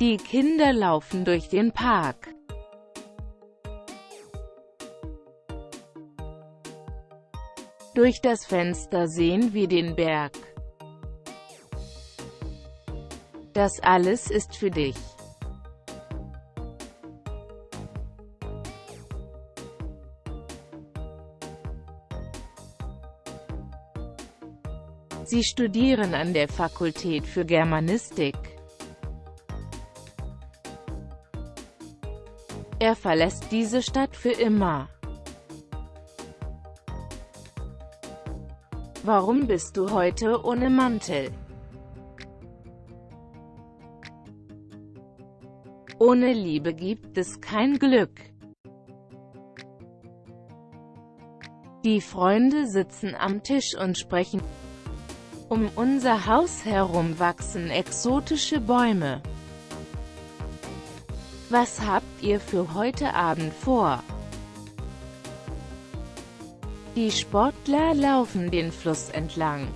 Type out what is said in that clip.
Die Kinder laufen durch den Park. Durch das Fenster sehen wir den Berg. Das alles ist für dich. Sie studieren an der Fakultät für Germanistik. Er verlässt diese Stadt für immer. Warum bist du heute ohne Mantel? Ohne Liebe gibt es kein Glück. Die Freunde sitzen am Tisch und sprechen. Um unser Haus herum wachsen exotische Bäume. Was habt ihr für heute Abend vor? Die Sportler laufen den Fluss entlang.